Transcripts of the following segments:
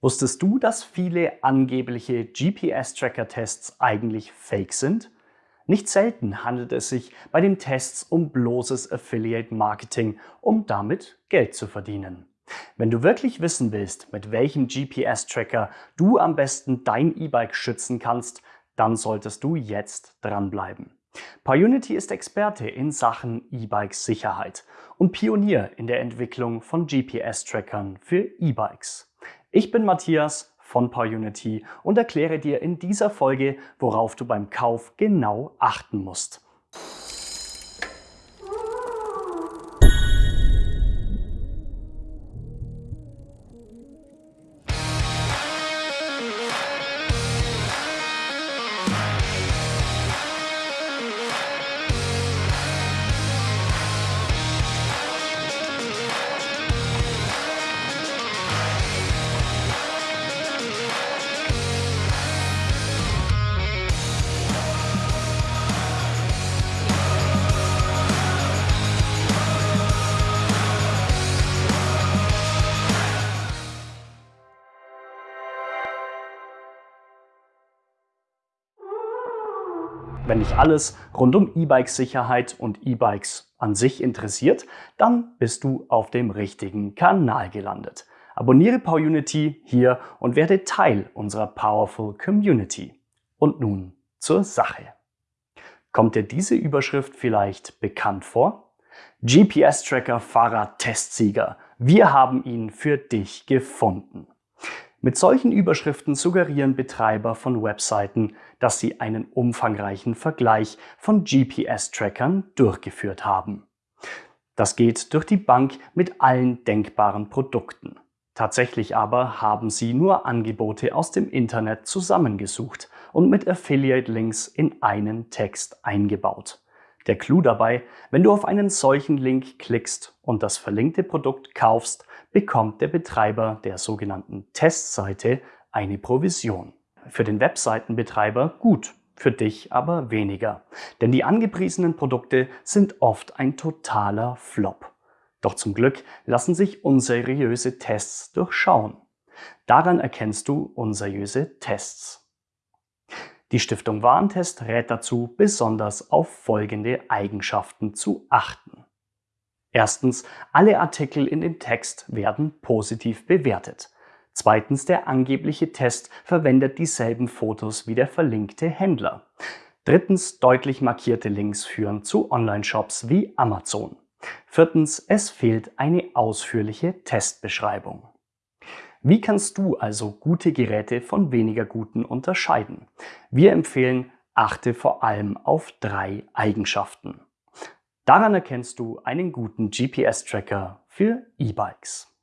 Wusstest du, dass viele angebliche GPS-Tracker-Tests eigentlich fake sind? Nicht selten handelt es sich bei den Tests um bloßes Affiliate-Marketing, um damit Geld zu verdienen. Wenn du wirklich wissen willst, mit welchem GPS-Tracker du am besten dein E-Bike schützen kannst, dann solltest du jetzt dranbleiben. PyUnity ist Experte in Sachen E-Bike-Sicherheit und Pionier in der Entwicklung von GPS-Trackern für E-Bikes. Ich bin Matthias von PowerUnity und erkläre dir in dieser Folge, worauf du beim Kauf genau achten musst. Wenn dich alles rund um E-Bike-Sicherheit und E-Bikes an sich interessiert, dann bist du auf dem richtigen Kanal gelandet. Abonniere PowerUnity hier und werde Teil unserer Powerful Community. Und nun zur Sache. Kommt dir diese Überschrift vielleicht bekannt vor? GPS-Tracker Fahrrad-Testsieger. Wir haben ihn für dich gefunden. Mit solchen Überschriften suggerieren Betreiber von Webseiten, dass sie einen umfangreichen Vergleich von GPS-Trackern durchgeführt haben. Das geht durch die Bank mit allen denkbaren Produkten. Tatsächlich aber haben sie nur Angebote aus dem Internet zusammengesucht und mit Affiliate-Links in einen Text eingebaut. Der Clou dabei, wenn du auf einen solchen Link klickst und das verlinkte Produkt kaufst, bekommt der Betreiber der sogenannten Testseite eine Provision. Für den Webseitenbetreiber gut, für dich aber weniger. Denn die angepriesenen Produkte sind oft ein totaler Flop. Doch zum Glück lassen sich unseriöse Tests durchschauen. Daran erkennst du unseriöse Tests. Die Stiftung Warentest rät dazu, besonders auf folgende Eigenschaften zu achten. Erstens, alle Artikel in dem Text werden positiv bewertet. Zweitens, der angebliche Test verwendet dieselben Fotos wie der verlinkte Händler. Drittens, deutlich markierte Links führen zu Online-Shops wie Amazon. Viertens, es fehlt eine ausführliche Testbeschreibung. Wie kannst du also gute Geräte von weniger guten unterscheiden? Wir empfehlen, achte vor allem auf drei Eigenschaften. Daran erkennst du einen guten GPS-Tracker für E-Bikes.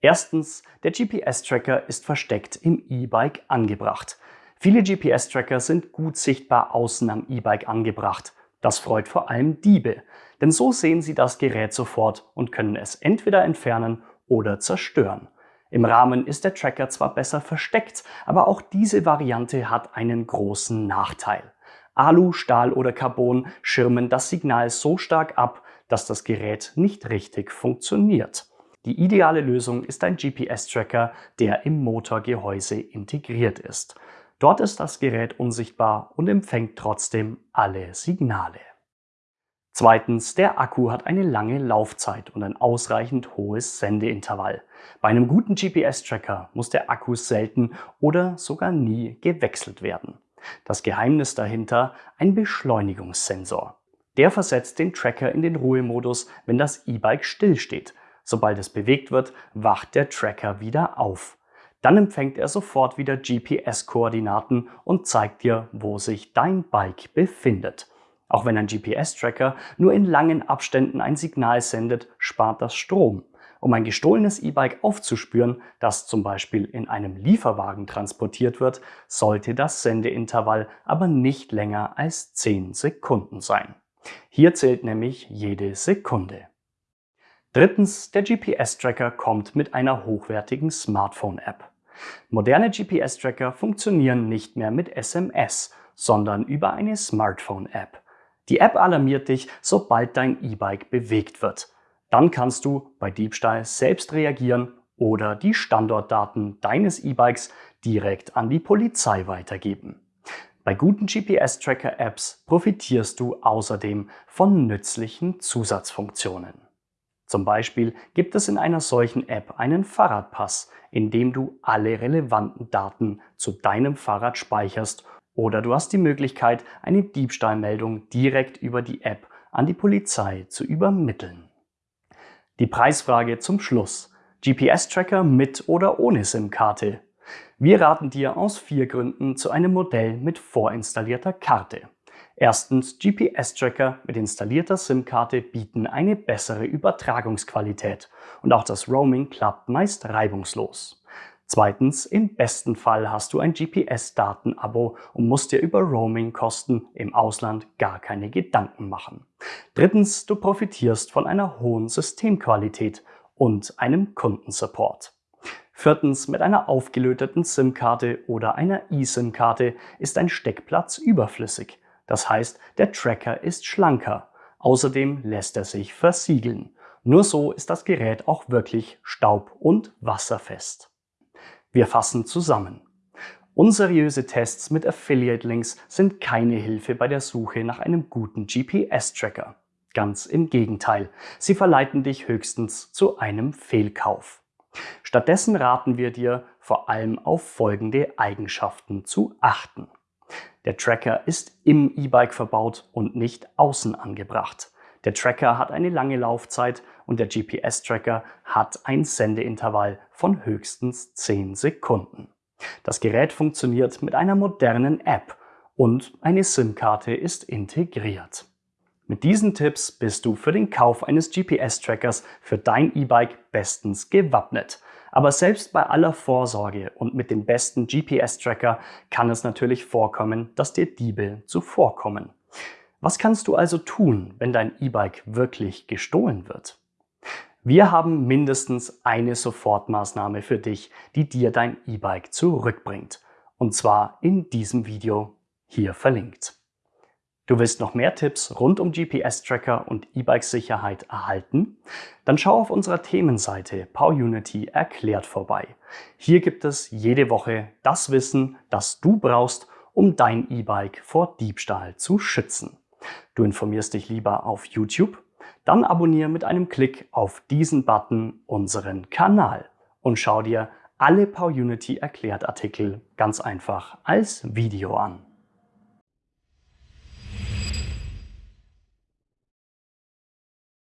Erstens, der GPS-Tracker ist versteckt im E-Bike angebracht. Viele GPS-Tracker sind gut sichtbar außen am E-Bike angebracht. Das freut vor allem Diebe, denn so sehen sie das Gerät sofort und können es entweder entfernen oder zerstören. Im Rahmen ist der Tracker zwar besser versteckt, aber auch diese Variante hat einen großen Nachteil. Alu, Stahl oder Carbon schirmen das Signal so stark ab, dass das Gerät nicht richtig funktioniert. Die ideale Lösung ist ein GPS-Tracker, der im Motorgehäuse integriert ist. Dort ist das Gerät unsichtbar und empfängt trotzdem alle Signale. Zweitens, der Akku hat eine lange Laufzeit und ein ausreichend hohes Sendeintervall. Bei einem guten GPS-Tracker muss der Akku selten oder sogar nie gewechselt werden. Das Geheimnis dahinter ein Beschleunigungssensor. Der versetzt den Tracker in den Ruhemodus, wenn das E-Bike stillsteht. Sobald es bewegt wird, wacht der Tracker wieder auf. Dann empfängt er sofort wieder GPS-Koordinaten und zeigt dir, wo sich dein Bike befindet. Auch wenn ein GPS-Tracker nur in langen Abständen ein Signal sendet, spart das Strom. Um ein gestohlenes E-Bike aufzuspüren, das zum Beispiel in einem Lieferwagen transportiert wird, sollte das Sendeintervall aber nicht länger als 10 Sekunden sein. Hier zählt nämlich jede Sekunde. Drittens, der GPS-Tracker kommt mit einer hochwertigen Smartphone-App. Moderne GPS-Tracker funktionieren nicht mehr mit SMS, sondern über eine Smartphone-App. Die App alarmiert dich, sobald dein E-Bike bewegt wird. Dann kannst du bei Diebstahl selbst reagieren oder die Standortdaten deines E-Bikes direkt an die Polizei weitergeben. Bei guten GPS-Tracker-Apps profitierst du außerdem von nützlichen Zusatzfunktionen. Zum Beispiel gibt es in einer solchen App einen Fahrradpass, in dem du alle relevanten Daten zu deinem Fahrrad speicherst oder du hast die Möglichkeit, eine Diebstahlmeldung direkt über die App an die Polizei zu übermitteln. Die Preisfrage zum Schluss. GPS-Tracker mit oder ohne SIM-Karte? Wir raten dir aus vier Gründen zu einem Modell mit vorinstallierter Karte. Erstens, GPS-Tracker mit installierter SIM-Karte bieten eine bessere Übertragungsqualität und auch das Roaming klappt meist reibungslos. Zweitens, im besten Fall hast du ein GPS-Datenabo und musst dir über Roaming-Kosten im Ausland gar keine Gedanken machen. Drittens, du profitierst von einer hohen Systemqualität und einem Kundensupport. Viertens, mit einer aufgelöteten SIM-Karte oder einer eSIM-Karte ist ein Steckplatz überflüssig. Das heißt, der Tracker ist schlanker. Außerdem lässt er sich versiegeln. Nur so ist das Gerät auch wirklich staub- und wasserfest. Wir fassen zusammen. Unseriöse Tests mit Affiliate-Links sind keine Hilfe bei der Suche nach einem guten GPS-Tracker. Ganz im Gegenteil, sie verleiten dich höchstens zu einem Fehlkauf. Stattdessen raten wir dir, vor allem auf folgende Eigenschaften zu achten. Der Tracker ist im E-Bike verbaut und nicht außen angebracht. Der Tracker hat eine lange Laufzeit und der GPS-Tracker hat ein Sendeintervall von höchstens 10 Sekunden. Das Gerät funktioniert mit einer modernen App und eine SIM-Karte ist integriert. Mit diesen Tipps bist du für den Kauf eines GPS-Trackers für dein E-Bike bestens gewappnet. Aber selbst bei aller Vorsorge und mit dem besten GPS-Tracker kann es natürlich vorkommen, dass dir Diebe zuvorkommen. Was kannst du also tun, wenn dein E-Bike wirklich gestohlen wird? Wir haben mindestens eine Sofortmaßnahme für dich, die dir dein E-Bike zurückbringt. Und zwar in diesem Video hier verlinkt. Du willst noch mehr Tipps rund um GPS-Tracker und E-Bike-Sicherheit erhalten? Dann schau auf unserer Themenseite PowerUnity erklärt vorbei. Hier gibt es jede Woche das Wissen, das du brauchst, um dein E-Bike vor Diebstahl zu schützen. Du informierst dich lieber auf YouTube? Dann abonniere mit einem Klick auf diesen Button unseren Kanal und schau dir alle PowerUnity erklärt Artikel ganz einfach als Video an.